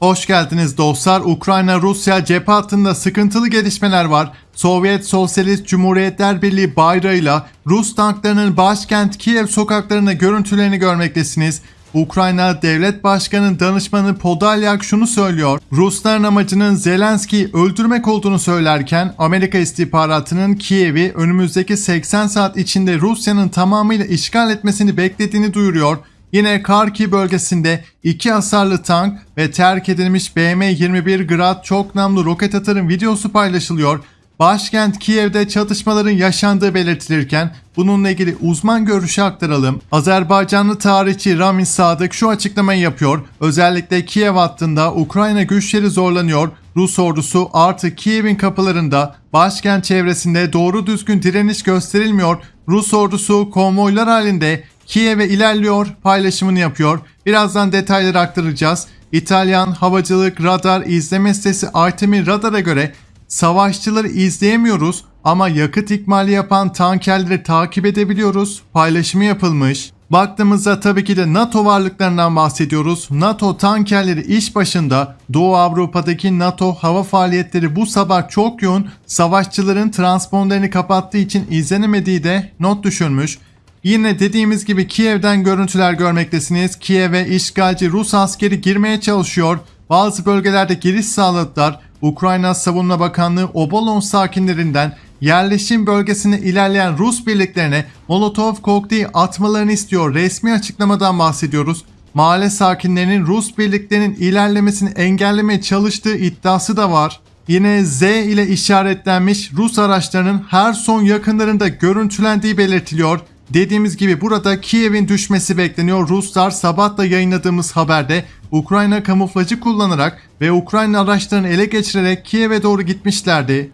Hoş geldiniz dostlar. Ukrayna-Rusya cephe hattında sıkıntılı gelişmeler var. Sovyet Sosyalist Cumhuriyetler Birliği bayrağıyla Rus tanklarının başkent Kiev sokaklarına görüntülerini görmektesiniz. Ukrayna Devlet Başkanı danışmanı Podolyak şunu söylüyor. Rusların amacının Zelenski'yi öldürmek olduğunu söylerken Amerika istihbaratının Kiev'i önümüzdeki 80 saat içinde Rusya'nın tamamıyla işgal etmesini beklediğini duyuruyor. Yine Karki bölgesinde iki hasarlı tank ve terk edilmiş BM-21 Grad çok namlu roket atarın videosu paylaşılıyor. Başkent Kiev'de çatışmaların yaşandığı belirtilirken bununla ilgili uzman görüşü aktaralım. Azerbaycanlı tarihçi Ramin Sadık şu açıklamayı yapıyor. Özellikle Kiev hattında Ukrayna güçleri zorlanıyor. Rus ordusu artık Kiev'in kapılarında başkent çevresinde doğru düzgün direniş gösterilmiyor. Rus ordusu konvoylar halinde Kiev'e ilerliyor paylaşımını yapıyor. Birazdan detayları aktaracağız. İtalyan havacılık radar izleme sitesi Artemi Radar'a göre savaşçıları izleyemiyoruz ama yakıt ikmali yapan tankerleri takip edebiliyoruz. Paylaşımı yapılmış. Baktığımızda tabii ki de NATO varlıklarından bahsediyoruz. NATO tankerleri iş başında Doğu Avrupa'daki NATO hava faaliyetleri bu sabah çok yoğun. Savaşçıların transponderini kapattığı için izlenemediği de not düşürmüş. Yine dediğimiz gibi Kiev'den görüntüler görmektesiniz. Kiev'e işgalci Rus askeri girmeye çalışıyor. Bazı bölgelerde giriş sağladılar. Ukrayna Savunma Bakanlığı Obolon sakinlerinden yerleşim bölgesine ilerleyen Rus birliklerine Molotov kokteyli atmalarını istiyor. Resmi açıklamadan bahsediyoruz. Mahalle sakinlerinin Rus birliklerinin ilerlemesini engellemeye çalıştığı iddiası da var. Yine Z ile işaretlenmiş Rus araçlarının her son yakınlarında görüntülendiği belirtiliyor. Dediğimiz gibi burada Kiev'in düşmesi bekleniyor. Ruslar sabah da yayınladığımız haberde Ukrayna kamuflajı kullanarak ve Ukrayna araçlarını ele geçirerek Kiev'e doğru gitmişlerdi.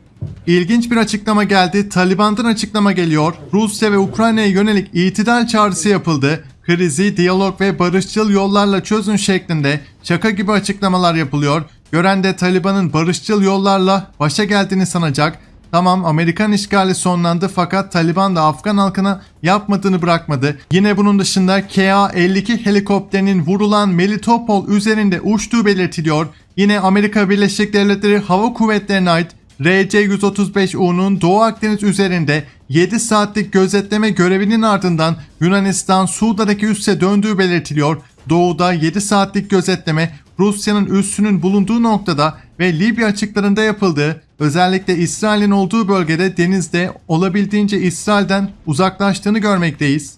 İlginç bir açıklama geldi. Taliban'dan açıklama geliyor. Rusya ve Ukrayna'ya yönelik itidal çağrısı yapıldı. Krizi diyalog ve barışçıl yollarla çözün şeklinde şaka gibi açıklamalar yapılıyor. Gören de Taliban'ın barışçıl yollarla başa geldiğini sanacak. Tamam Amerikan işgali sonlandı fakat Taliban da Afgan halkına yapmadığını bırakmadı. Yine bunun dışında KA-52 helikopterinin vurulan Melitopol üzerinde uçtuğu belirtiliyor. Yine Amerika Birleşik Devletleri Hava Kuvvetleri'ne ait RC-135U'nun Doğu Akdeniz üzerinde 7 saatlik gözetleme görevinin ardından Yunanistan Suuda'daki üsse döndüğü belirtiliyor. Doğuda 7 saatlik gözetleme Rusya'nın üssünün bulunduğu noktada ve Libya açıklarında yapıldığı, özellikle İsrail'in olduğu bölgede denizde olabildiğince İsrail'den uzaklaştığını görmekteyiz.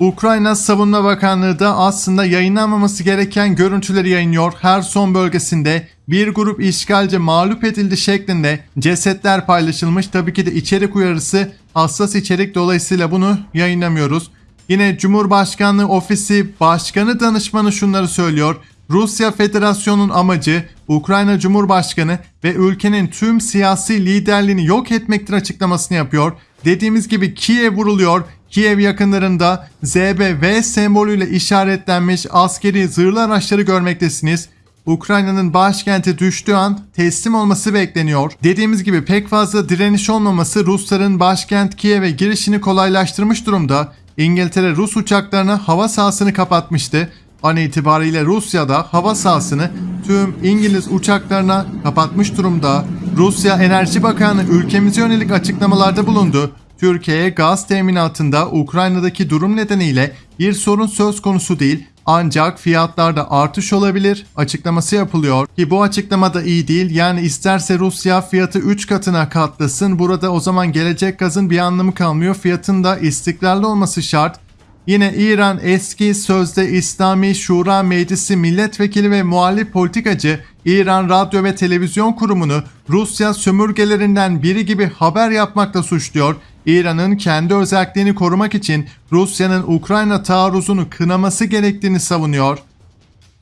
Ukrayna Savunma Bakanlığı da aslında yayınlanmaması gereken görüntüleri yayınlıyor. Her son bölgesinde bir grup işgalci mağlup edildi şeklinde cesetler paylaşılmış. Tabii ki de içerik uyarısı hassas içerik dolayısıyla bunu yayınlamıyoruz. Yine Cumhurbaşkanlığı Ofisi Başkanı Danışmanı şunları söylüyor. Rusya Federasyonu'nun amacı Ukrayna Cumhurbaşkanı ve ülkenin tüm siyasi liderliğini yok etmektir açıklamasını yapıyor. Dediğimiz gibi Kiev vuruluyor. Kiev yakınlarında ZBV sembolüyle işaretlenmiş askeri zırhlı araçları görmektesiniz. Ukrayna'nın başkenti düştüğü an teslim olması bekleniyor. Dediğimiz gibi pek fazla direniş olmaması Rusların başkent Kiev'e girişini kolaylaştırmış durumda. İngiltere Rus uçaklarına hava sahasını kapatmıştı. An itibariyle Rusya'da hava sahasını tüm İngiliz uçaklarına kapatmış durumda. Rusya Enerji Bakanı ülkemize yönelik açıklamalarda bulundu. Türkiye'ye gaz teminatında Ukrayna'daki durum nedeniyle bir sorun söz konusu değil ancak fiyatlarda artış olabilir açıklaması yapılıyor ki bu açıklama da iyi değil. Yani isterse Rusya fiyatı 3 katına katlasın burada o zaman gelecek gazın bir anlamı kalmıyor. Fiyatın da istikrarlı olması şart. Yine İran eski sözde İslami Şura Meclisi milletvekili ve muhalif politikacı İran Radyo ve Televizyon Kurumu'nu Rusya sömürgelerinden biri gibi haber yapmakla suçluyor. İran'ın kendi özelliğini korumak için Rusya'nın Ukrayna taarruzunu kınaması gerektiğini savunuyor.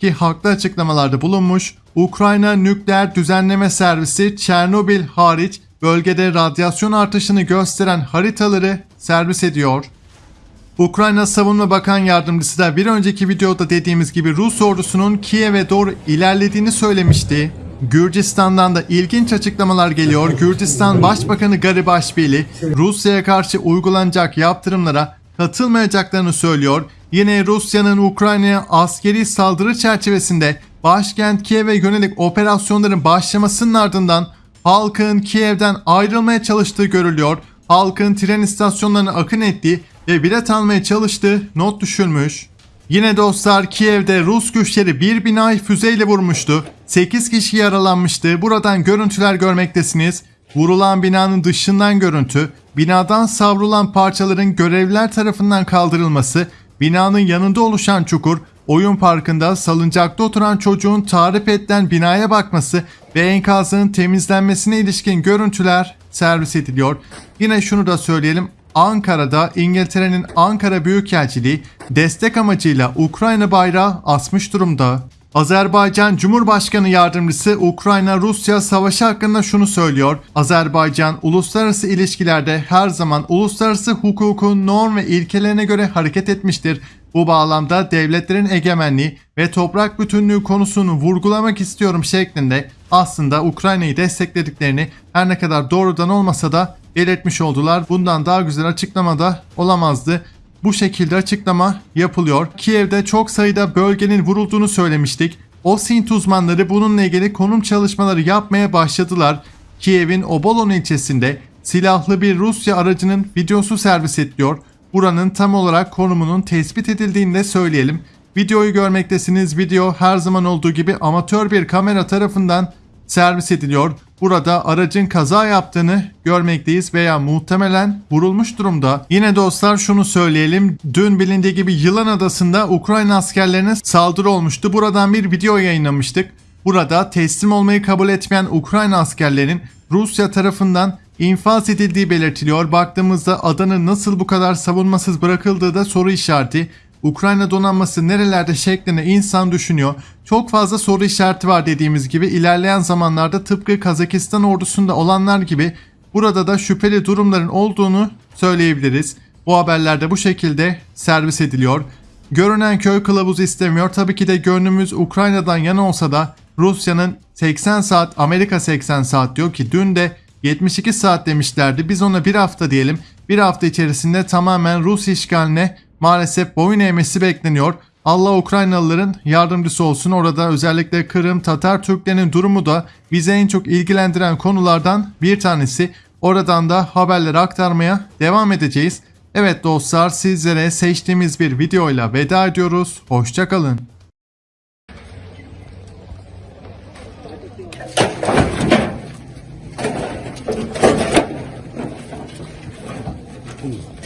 Ki haklı açıklamalarda bulunmuş, Ukrayna Nükleer Düzenleme Servisi Çernobil hariç bölgede radyasyon artışını gösteren haritaları servis ediyor. Ukrayna Savunma Bakan Yardımcısı da bir önceki videoda dediğimiz gibi Rus ordusunun Kiev'e doğru ilerlediğini söylemişti. Gürcistan'dan da ilginç açıklamalar geliyor. Gürcistan Başbakanı Garibaşvili Rusya'ya karşı uygulanacak yaptırımlara katılmayacaklarını söylüyor. Yine Rusya'nın Ukrayna'ya askeri saldırı çerçevesinde başkent Kiev'e yönelik operasyonların başlamasının ardından halkın Kiev'den ayrılmaya çalıştığı görülüyor. Halkın tren istasyonlarına akın ettiği ve bilet almaya çalıştığı not düşülmüş. Yine dostlar Kiev'de Rus güçleri bir binayı füzeyle vurmuştu. 8 kişi yaralanmıştı. Buradan görüntüler görmektesiniz. Vurulan binanın dışından görüntü, binadan savrulan parçaların görevliler tarafından kaldırılması, binanın yanında oluşan çukur, oyun parkında salıncakta oturan çocuğun tarif edilen binaya bakması ve enkazın temizlenmesine ilişkin görüntüler servis ediliyor. Yine şunu da söyleyelim. Ankara'da İngiltere'nin Ankara Büyükelçiliği destek amacıyla Ukrayna bayrağı asmış durumda. Azerbaycan Cumhurbaşkanı Yardımcısı Ukrayna-Rusya savaşı hakkında şunu söylüyor. Azerbaycan uluslararası ilişkilerde her zaman uluslararası hukukun norm ve ilkelerine göre hareket etmiştir. Bu bağlamda devletlerin egemenliği ve toprak bütünlüğü konusunu vurgulamak istiyorum şeklinde aslında Ukrayna'yı desteklediklerini her ne kadar doğrudan olmasa da belirtmiş oldular. Bundan daha güzel açıklama da olamazdı. Bu şekilde açıklama yapılıyor. Kiev'de çok sayıda bölgenin vurulduğunu söylemiştik. OSINT uzmanları bununla ilgili konum çalışmaları yapmaya başladılar. Kiev'in Obolon ilçesinde silahlı bir Rusya aracının videosu servis ediliyor. Buranın tam olarak konumunun tespit edildiğini de söyleyelim. Videoyu görmektesiniz. Video her zaman olduğu gibi amatör bir kamera tarafından servis ediliyor. Burada aracın kaza yaptığını görmekteyiz veya muhtemelen vurulmuş durumda. Yine dostlar şunu söyleyelim. Dün bilindiği gibi Yılan Adası'nda Ukrayna askerlerine saldırı olmuştu. Buradan bir video yayınlamıştık. Burada teslim olmayı kabul etmeyen Ukrayna askerlerin Rusya tarafından infaz edildiği belirtiliyor. Baktığımızda adanın nasıl bu kadar savunmasız bırakıldığı da soru işareti. Ukrayna donanması nerelerde şeklinde insan düşünüyor. Çok fazla soru işareti var dediğimiz gibi ilerleyen zamanlarda tıpkı Kazakistan ordusunda olanlar gibi burada da şüpheli durumların olduğunu söyleyebiliriz. Bu haberlerde bu şekilde servis ediliyor. Görünen köy kılavuz istemiyor. Tabii ki de gönlümüz Ukrayna'dan yana olsa da Rusya'nın 80 saat, Amerika 80 saat diyor ki dün de 72 saat demişlerdi. Biz ona bir hafta diyelim. Bir hafta içerisinde tamamen Rus işgaline maalesef boyun eğmesi bekleniyor. Allah Ukraynalıların yardımcısı olsun. Orada özellikle Kırım, Tatar Türklerinin durumu da bize en çok ilgilendiren konulardan bir tanesi. Oradan da haberleri aktarmaya devam edeceğiz. Evet dostlar sizlere seçtiğimiz bir videoyla veda ediyoruz. Hoşçakalın. うん